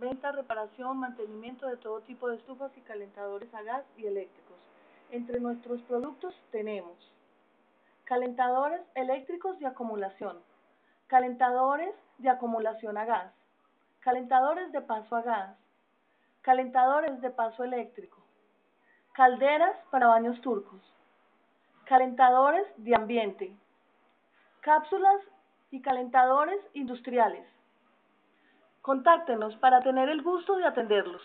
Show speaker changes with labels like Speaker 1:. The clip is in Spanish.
Speaker 1: venta, reparación, mantenimiento de todo tipo de estufas y calentadores a gas y eléctricos. Entre nuestros productos tenemos calentadores eléctricos de acumulación, calentadores de acumulación a gas, calentadores de paso a gas, calentadores de paso eléctrico, calderas para baños turcos, calentadores de ambiente, cápsulas y calentadores industriales. Contáctenos para tener el gusto de atenderlos.